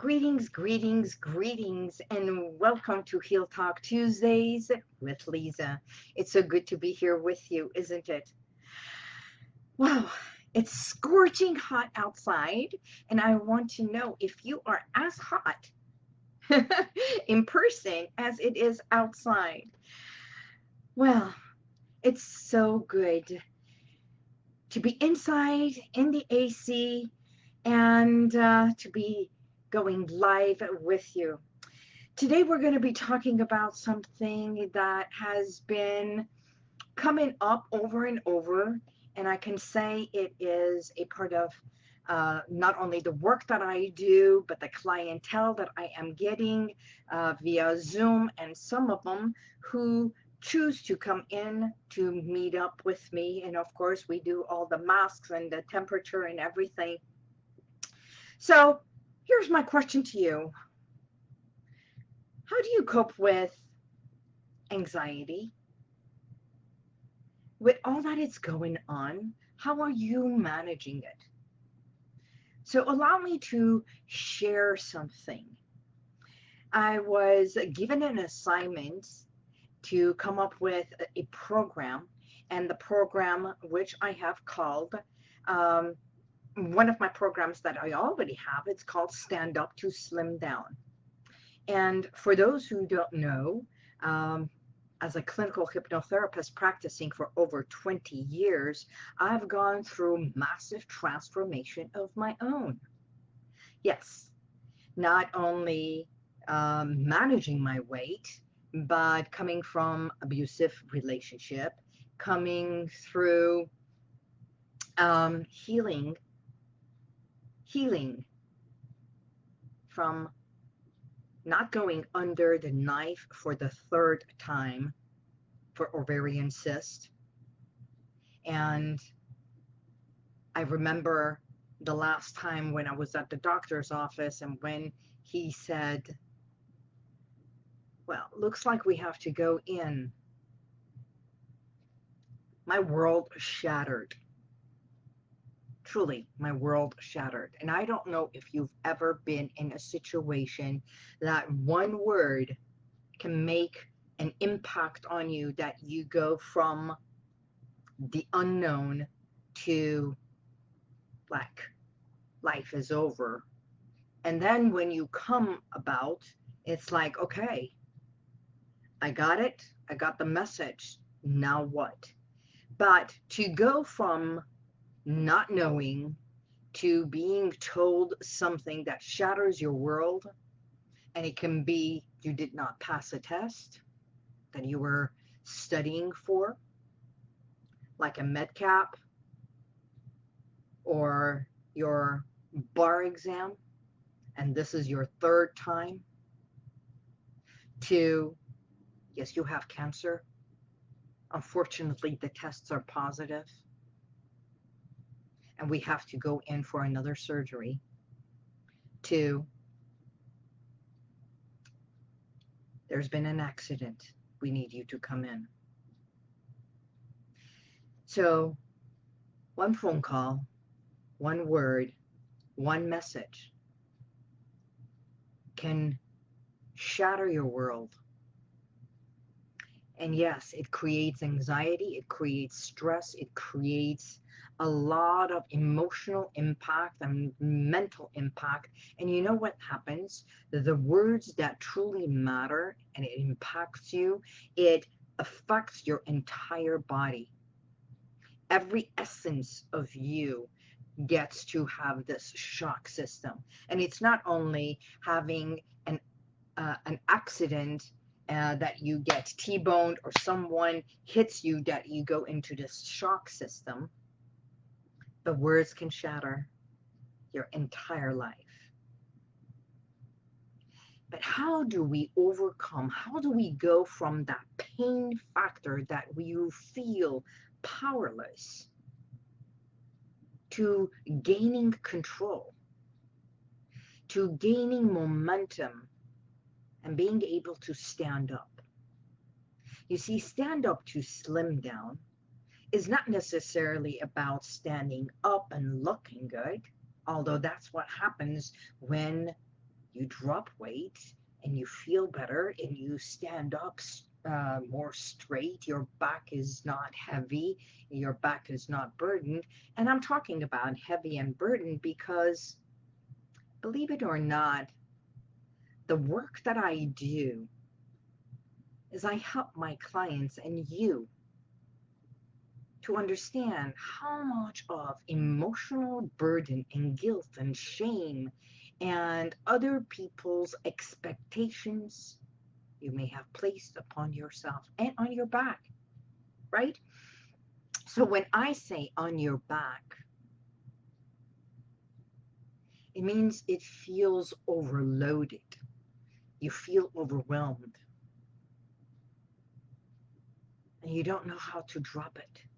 Greetings, greetings, greetings, and welcome to Heal Talk Tuesdays with Lisa. It's so good to be here with you, isn't it? Wow, it's scorching hot outside, and I want to know if you are as hot in person as it is outside. Well, it's so good to be inside in the AC and uh, to be going live with you. Today we're going to be talking about something that has been coming up over and over and I can say it is a part of uh, not only the work that I do, but the clientele that I am getting uh, via Zoom, and some of them who choose to come in to meet up with me. And of course, we do all the masks and the temperature and everything. So Here's my question to you. How do you cope with anxiety? With all that is going on, how are you managing it? So allow me to share something. I was given an assignment to come up with a program, and the program which I have called um, one of my programs that I already have, it's called Stand Up to Slim Down. And for those who don't know, um, as a clinical hypnotherapist practicing for over 20 years, I've gone through massive transformation of my own. Yes, not only um, managing my weight, but coming from abusive relationship, coming through um, healing healing from not going under the knife for the third time for ovarian cyst. And I remember the last time when I was at the doctor's office and when he said, well, looks like we have to go in. My world shattered truly my world shattered. And I don't know if you've ever been in a situation that one word can make an impact on you that you go from the unknown to like life is over. And then when you come about, it's like, okay, I got it. I got the message. Now what? But to go from not knowing to being told something that shatters your world and it can be you did not pass a test that you were studying for like a medcap or your bar exam and this is your third time. To yes you have cancer. Unfortunately the tests are positive and we have to go in for another surgery to there's been an accident. We need you to come in. So one phone call one word one message can shatter your world. And yes it creates anxiety it creates stress it creates a lot of emotional impact and mental impact. And you know what happens? The words that truly matter and it impacts you, it affects your entire body. Every essence of you gets to have this shock system. And it's not only having an, uh, an accident uh, that you get T-boned or someone hits you that you go into this shock system the words can shatter your entire life. But how do we overcome? How do we go from that pain factor that we feel powerless to gaining control, to gaining momentum and being able to stand up? You see, stand up to slim down is not necessarily about standing up and looking good, although that's what happens when you drop weight and you feel better and you stand up uh, more straight. Your back is not heavy. Your back is not burdened. And I'm talking about heavy and burdened because, believe it or not, the work that I do is I help my clients and you to understand how much of emotional burden and guilt and shame and other people's expectations you may have placed upon yourself and on your back, right? So when I say on your back, it means it feels overloaded. You feel overwhelmed. And you don't know how to drop it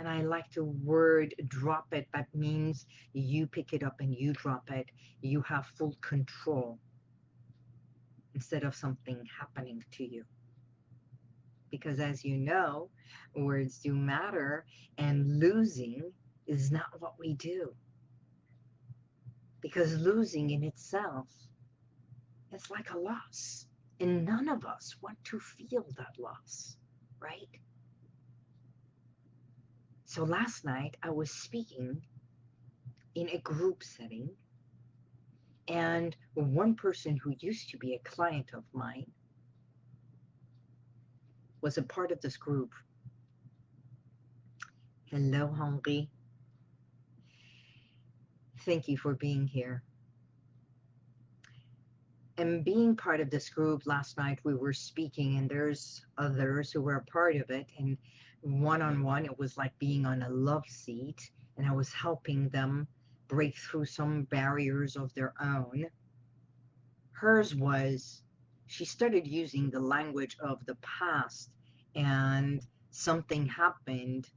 and I like the word drop it. That means you pick it up and you drop it. You have full control instead of something happening to you. Because as you know, words do matter and losing is not what we do. Because losing in itself is like a loss. And none of us want to feel that loss, right? So last night I was speaking in a group setting and one person who used to be a client of mine was a part of this group. Hello, Henri. Thank you for being here. And being part of this group last night, we were speaking, and there's others who were a part of it. And one on one. It was like being on a love seat, and I was helping them break through some barriers of their own. Hers was she started using the language of the past, and something happened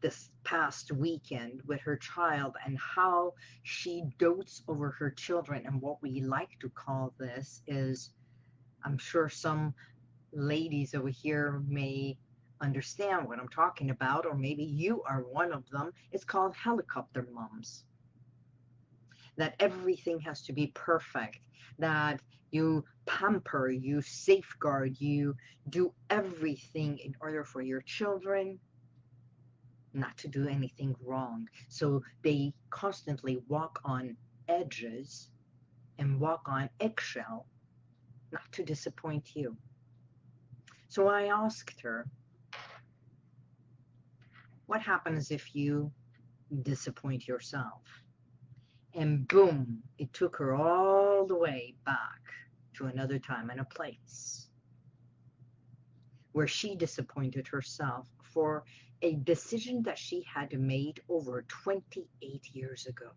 this past weekend with her child and how she dotes over her children and what we like to call this is i'm sure some ladies over here may understand what I'm talking about, or maybe you are one of them. It's called helicopter moms. That everything has to be perfect, that you pamper, you safeguard, you do everything in order for your children not to do anything wrong. So they constantly walk on edges and walk on eggshell not to disappoint you. So I asked her, what happens if you disappoint yourself? And boom, it took her all the way back to another time and a place where she disappointed herself for a decision that she had made over 28 years ago.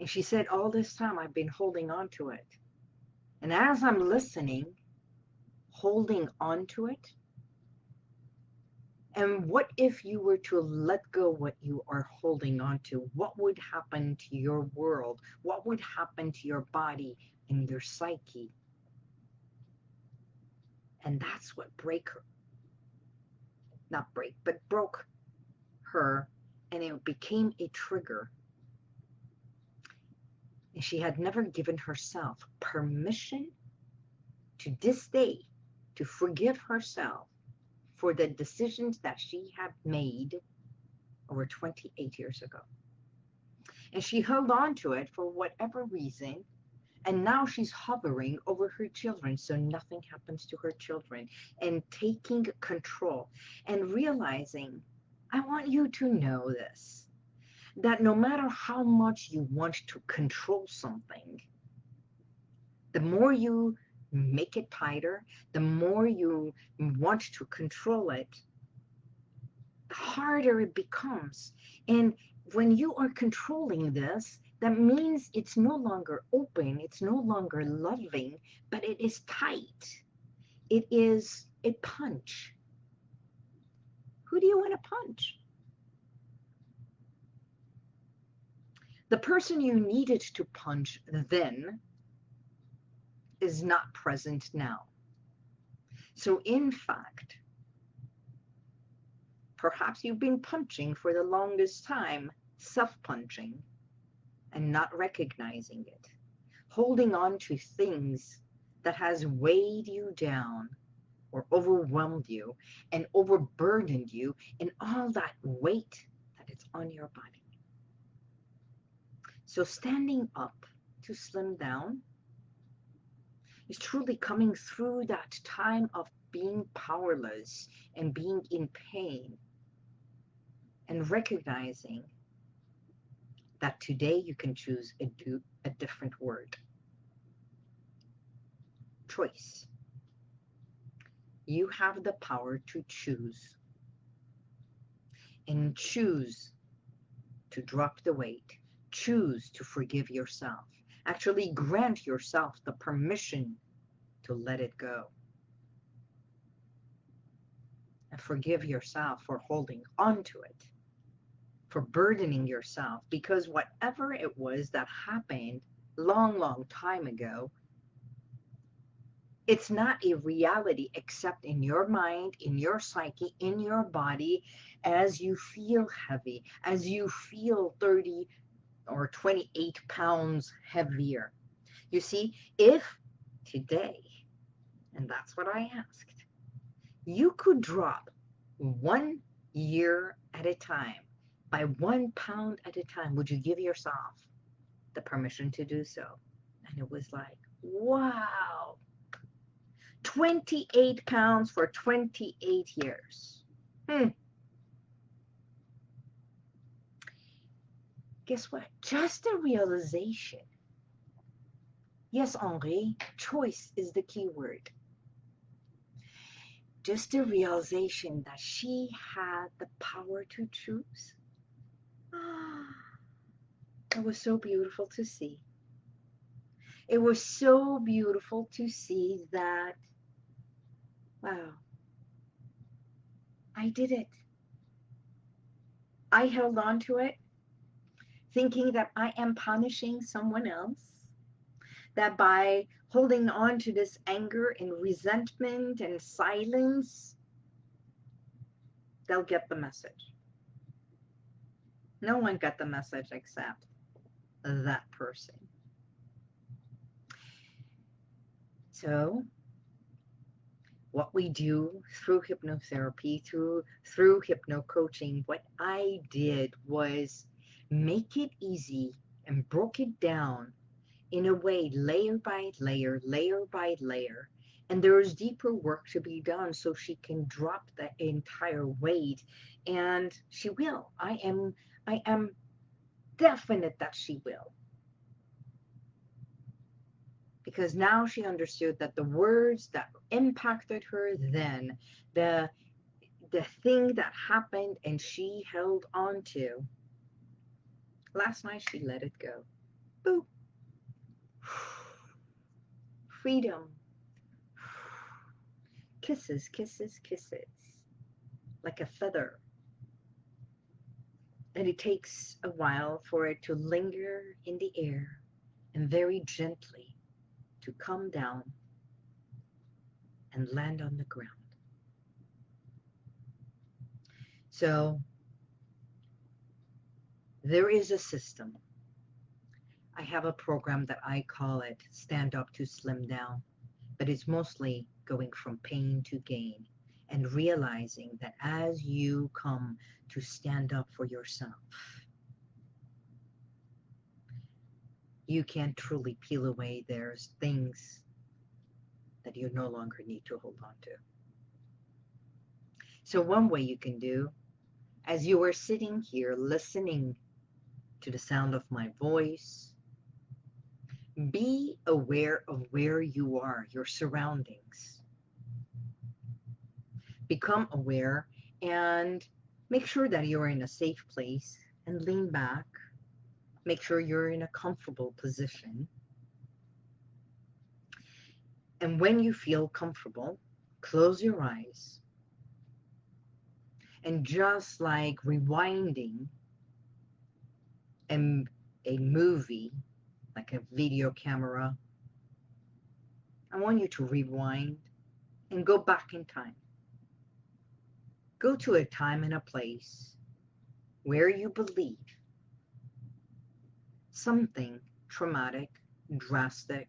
And she said, all this time I've been holding on to it. And as I'm listening, holding on to it, and what if you were to let go what you are holding on to? What would happen to your world? What would happen to your body and your psyche? And that's what break her. Not break, but broke her. And it became a trigger. And she had never given herself permission to this day to forgive herself for the decisions that she had made over 28 years ago. And she held on to it for whatever reason. And now she's hovering over her children so nothing happens to her children and taking control and realizing, I want you to know this that no matter how much you want to control something, the more you make it tighter, the more you want to control it, the harder it becomes. And when you are controlling this, that means it's no longer open, it's no longer loving, but it is tight. It is a punch. Who do you want to punch? The person you needed to punch then is not present now. So in fact, perhaps you've been punching for the longest time, self-punching, and not recognizing it, holding on to things that has weighed you down or overwhelmed you and overburdened you and all that weight that it's on your body. So standing up to slim down is truly coming through that time of being powerless and being in pain and recognizing that today you can choose a, do, a different word. Choice. You have the power to choose and choose to drop the weight, choose to forgive yourself, actually grant yourself the permission to let it go. And forgive yourself for holding on to it for burdening yourself because whatever it was that happened long, long time ago, it's not a reality except in your mind, in your psyche, in your body, as you feel heavy, as you feel 30 or 28 pounds heavier. You see, if today, and that's what I asked, you could drop one year at a time by one pound at a time, would you give yourself the permission to do so? And it was like, wow, 28 pounds for 28 years. Hmm. Guess what? Just a realization. Yes, Henri, choice is the key word. Just a realization that she had the power to choose ah, It was so beautiful to see. It was so beautiful to see that, wow, I did it. I held on to it, thinking that I am punishing someone else, that by holding on to this anger and resentment and silence, they'll get the message. No one got the message except that person. So what we do through hypnotherapy, through through hypno coaching, what I did was make it easy and broke it down in a way layer by layer, layer by layer. And there is deeper work to be done so she can drop the entire weight. And she will. I am I am definite that she will. Because now she understood that the words that impacted her then, the the thing that happened and she held on to, last night she let it go. Boop. Freedom. Kisses, kisses, kisses. Like a feather and it takes a while for it to linger in the air and very gently to come down and land on the ground. So there is a system. I have a program that I call it Stand Up to Slim Down, but it's mostly going from pain to gain and realizing that as you come to stand up for yourself, you can truly peel away there's things that you no longer need to hold on to. So one way you can do, as you are sitting here listening to the sound of my voice, be aware of where you are, your surroundings become aware and make sure that you're in a safe place and lean back. Make sure you're in a comfortable position. And when you feel comfortable, close your eyes. And just like rewinding a, a movie, like a video camera, I want you to rewind and go back in time. Go to a time and a place where you believe something traumatic, drastic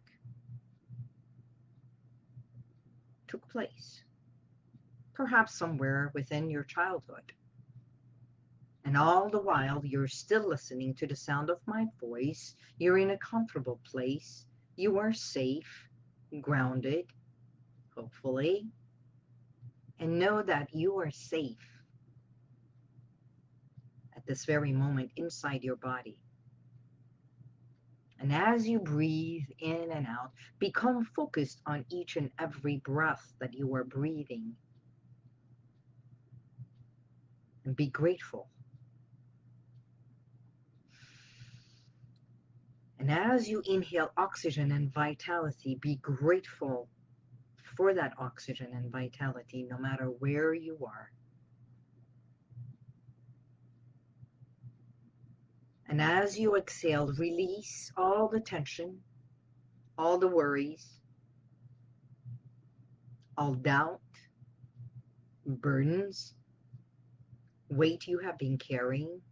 took place. Perhaps somewhere within your childhood. And all the while, you're still listening to the sound of my voice. You're in a comfortable place. You are safe, grounded, hopefully. And know that you are safe at this very moment inside your body. And as you breathe in and out, become focused on each and every breath that you are breathing. And be grateful And as you inhale oxygen and vitality, be grateful for that oxygen and vitality no matter where you are. And as you exhale, release all the tension, all the worries, all doubt, burdens, weight you have been carrying,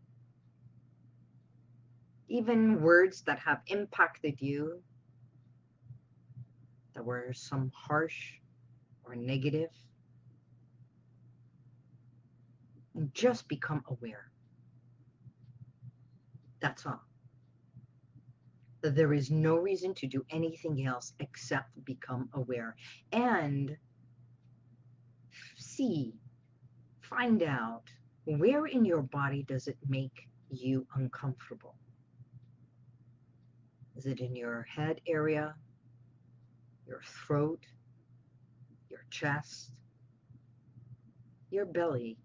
even words that have impacted you, that were some harsh or negative, and just become aware. That's all. That there is no reason to do anything else except become aware and see, find out where in your body does it make you uncomfortable. Is it in your head area, your throat, your chest, your belly?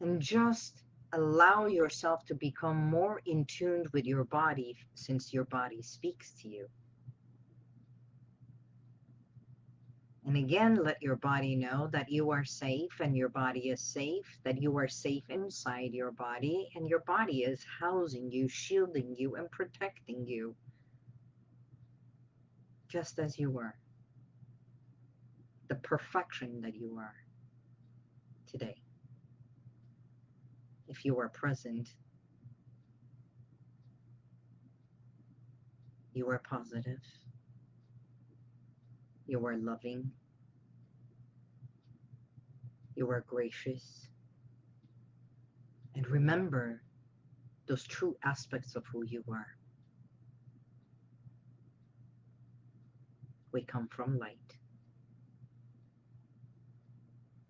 And just allow yourself to become more in tune with your body since your body speaks to you. And again, let your body know that you are safe and your body is safe, that you are safe inside your body and your body is housing you, shielding you, and protecting you. Just as you are. The perfection that you are today. If you are present, you are positive. You are loving. You are gracious. And remember those true aspects of who you are. We come from light.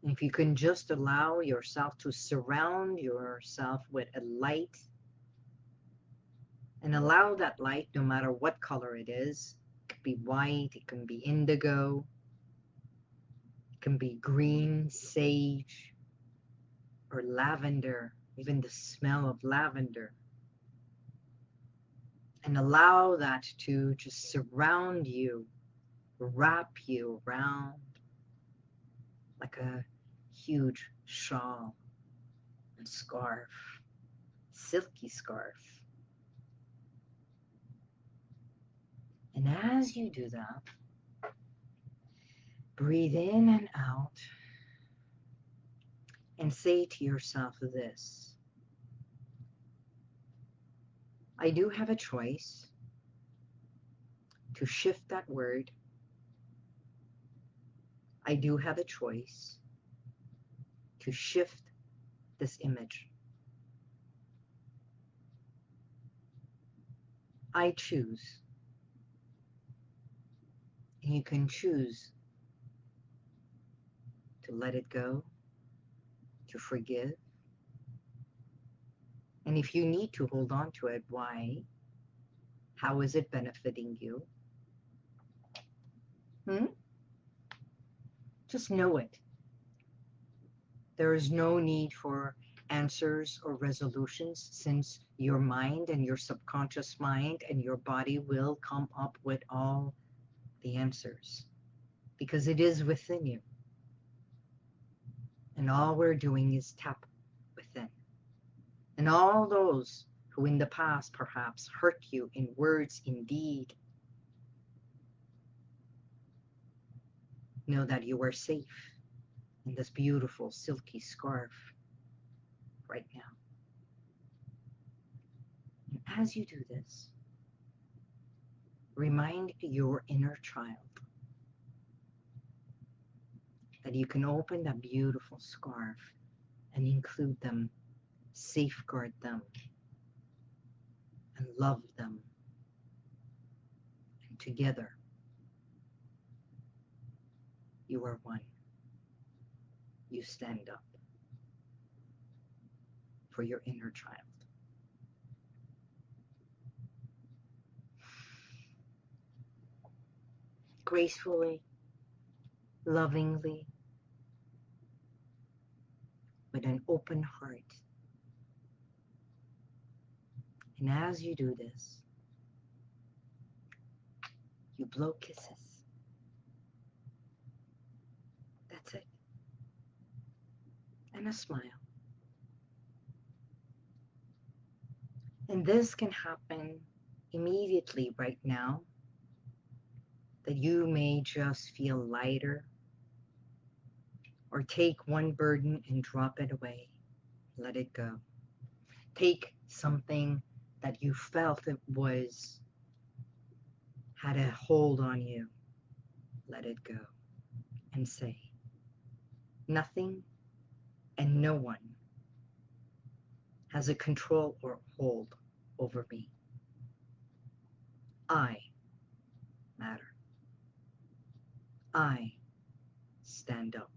And if you can just allow yourself to surround yourself with a light and allow that light, no matter what color it is, be white, it can be indigo, it can be green, sage, or lavender, even the smell of lavender. And allow that to just surround you, wrap you around like a huge shawl and scarf, silky scarf. And as you do that, Breathe in and out and say to yourself this I do have a choice to shift that word. I do have a choice to shift this image. I choose. And you can choose to let it go, to forgive. And if you need to hold on to it, why? How is it benefiting you? Hmm? Just know it. There is no need for answers or resolutions since your mind and your subconscious mind and your body will come up with all the answers because it is within you. And all we're doing is tap within. And all those who in the past perhaps hurt you in words, in deed, know that you are safe in this beautiful silky scarf right now. And as you do this, remind your inner child that you can open that beautiful scarf and include them, safeguard them, and love them. And together, you are one. You stand up for your inner child. Gracefully, lovingly, with an open heart. And as you do this, you blow kisses. That's it. And a smile. And this can happen immediately right now. That you may just feel lighter or take one burden and drop it away. Let it go. Take something that you felt it was had a hold on you. Let it go and say, nothing and no one has a control or hold over me. I matter. I stand up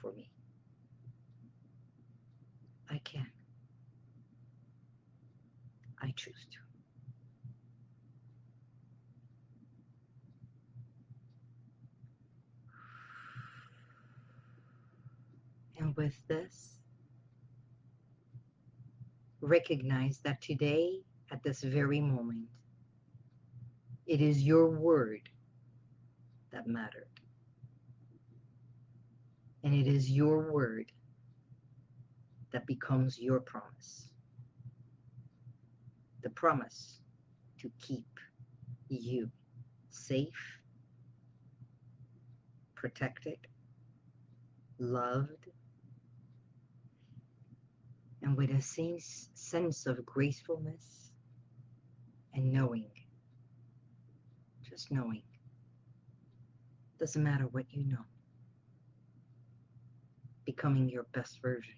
for me. I can. I choose to. And with this, recognize that today, at this very moment, it is your word that mattered. And it is your word that becomes your promise. The promise to keep you safe, protected, loved, and with a sense of gracefulness and knowing, just knowing. Doesn't matter what you know. Becoming your best version.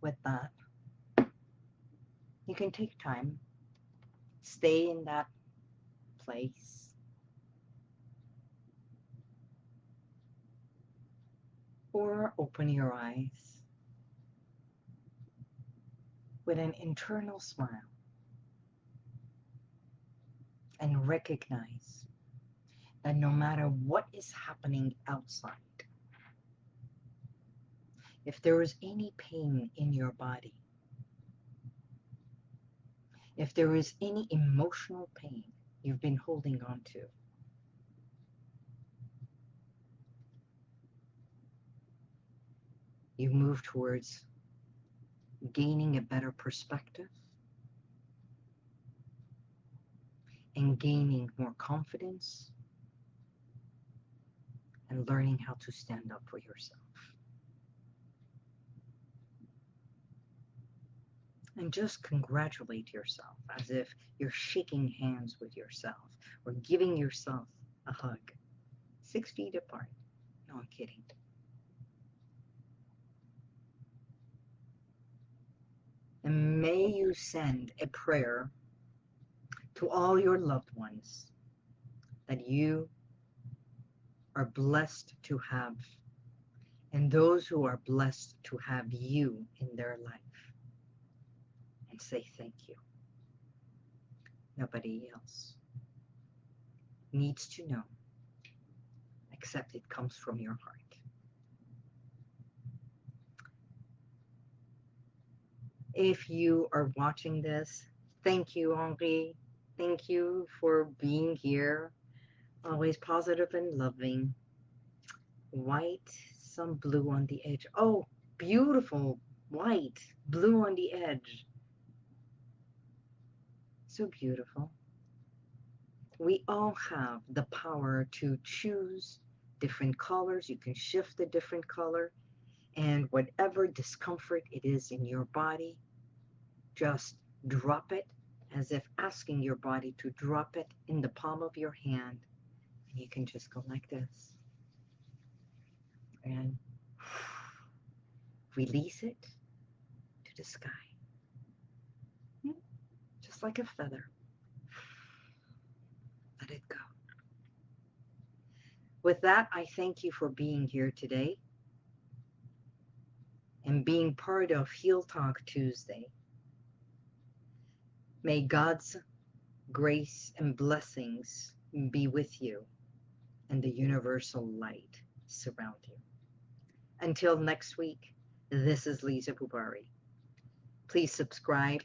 With that, you can take time, stay in that place or open your eyes with an internal smile and recognize that no matter what is happening outside, if there is any pain in your body, if there is any emotional pain you've been holding on to, you move towards gaining a better perspective and gaining more confidence and learning how to stand up for yourself. And just congratulate yourself as if you're shaking hands with yourself or giving yourself a hug. Six feet apart. No, I'm kidding. And may you send a prayer to all your loved ones that you are blessed to have, and those who are blessed to have you in their life. And say thank you. Nobody else needs to know except it comes from your heart. If you are watching this, thank you, Henri. Thank you for being here. Always positive and loving. White, some blue on the edge. Oh, beautiful. White, blue on the edge. So beautiful. We all have the power to choose different colors. You can shift a different color And whatever discomfort it is in your body, just drop it as if asking your body to drop it in the palm of your hand. And you can just go like this. And release it to the sky. Hmm? Just like a feather. Let it go. With that, I thank you for being here today and being part of Heal Talk Tuesday. May God's grace and blessings be with you and the universal light surround you. Until next week, this is Lisa Bubari. Please subscribe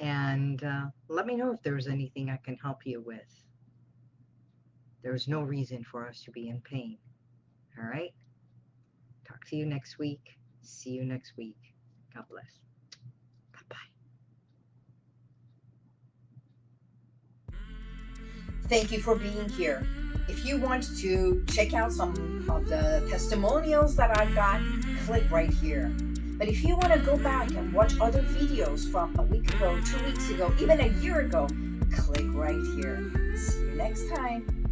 and uh, let me know if there's anything I can help you with. There's no reason for us to be in pain. All right? Talk to you next week. See you next week. God bless. Thank you for being here. If you want to check out some of the testimonials that I've got, click right here. But if you want to go back and watch other videos from a week ago, two weeks ago, even a year ago, click right here. See you next time.